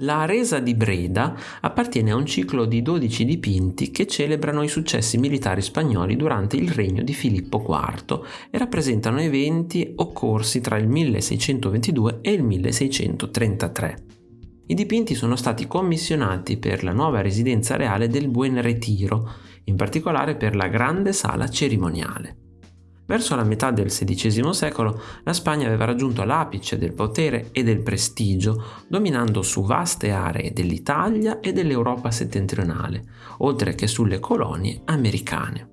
La resa di Breda appartiene a un ciclo di 12 dipinti che celebrano i successi militari spagnoli durante il regno di Filippo IV e rappresentano eventi occorsi tra il 1622 e il 1633. I dipinti sono stati commissionati per la nuova residenza reale del Buen Retiro, in particolare per la grande sala cerimoniale. Verso la metà del XVI secolo la Spagna aveva raggiunto l'apice del potere e del prestigio, dominando su vaste aree dell'Italia e dell'Europa settentrionale, oltre che sulle colonie americane.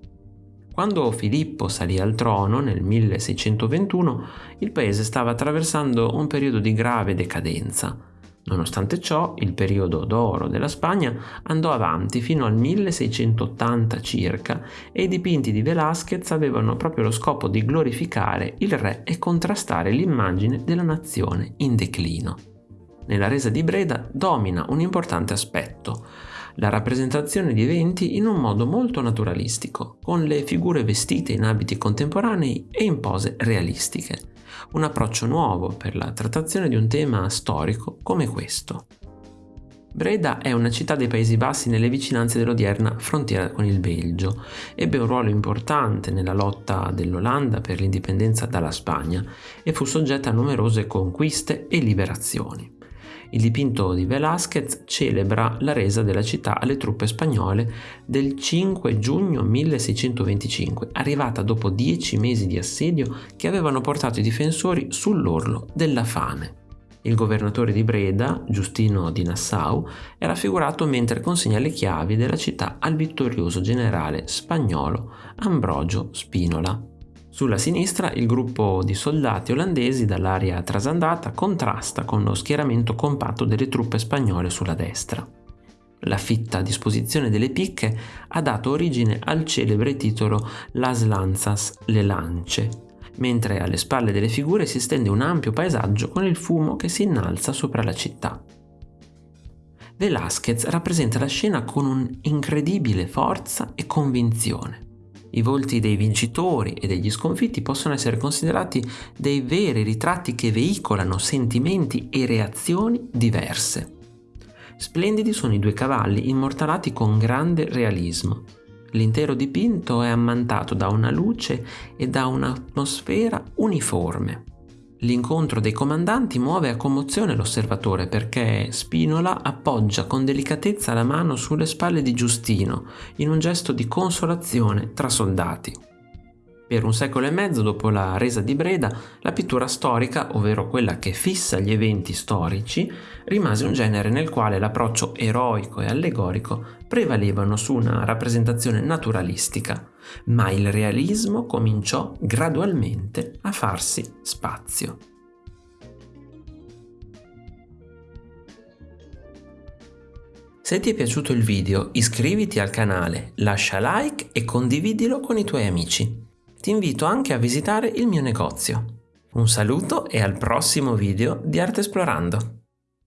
Quando Filippo salì al trono nel 1621, il paese stava attraversando un periodo di grave decadenza. Nonostante ciò, il periodo d'oro della Spagna andò avanti fino al 1680 circa e i dipinti di Velázquez avevano proprio lo scopo di glorificare il re e contrastare l'immagine della nazione in declino. Nella resa di Breda domina un importante aspetto, la rappresentazione di eventi in un modo molto naturalistico, con le figure vestite in abiti contemporanei e in pose realistiche un approccio nuovo per la trattazione di un tema storico come questo. Breda è una città dei Paesi Bassi nelle vicinanze dell'odierna frontiera con il Belgio. Ebbe un ruolo importante nella lotta dell'Olanda per l'indipendenza dalla Spagna e fu soggetta a numerose conquiste e liberazioni. Il dipinto di Velázquez celebra la resa della città alle truppe spagnole del 5 giugno 1625, arrivata dopo dieci mesi di assedio che avevano portato i difensori sull'orlo della fame. Il governatore di Breda, Giustino di Nassau, è raffigurato mentre consegna le chiavi della città al vittorioso generale spagnolo Ambrogio Spinola. Sulla sinistra il gruppo di soldati olandesi dall'area trasandata contrasta con lo schieramento compatto delle truppe spagnole sulla destra. La fitta disposizione delle picche ha dato origine al celebre titolo Las Lanzas, le lance, mentre alle spalle delle figure si stende un ampio paesaggio con il fumo che si innalza sopra la città. Velázquez rappresenta la scena con un'incredibile forza e convinzione. I volti dei vincitori e degli sconfitti possono essere considerati dei veri ritratti che veicolano sentimenti e reazioni diverse. Splendidi sono i due cavalli immortalati con grande realismo. L'intero dipinto è ammantato da una luce e da un'atmosfera uniforme. L'incontro dei comandanti muove a commozione l'osservatore perché Spinola appoggia con delicatezza la mano sulle spalle di Giustino in un gesto di consolazione tra soldati. Per un secolo e mezzo dopo la resa di Breda, la pittura storica, ovvero quella che fissa gli eventi storici, rimase un genere nel quale l'approccio eroico e allegorico prevalevano su una rappresentazione naturalistica, ma il realismo cominciò gradualmente a farsi spazio. Se ti è piaciuto il video iscriviti al canale, lascia like e condividilo con i tuoi amici ti invito anche a visitare il mio negozio. Un saluto e al prossimo video di Arte Esplorando!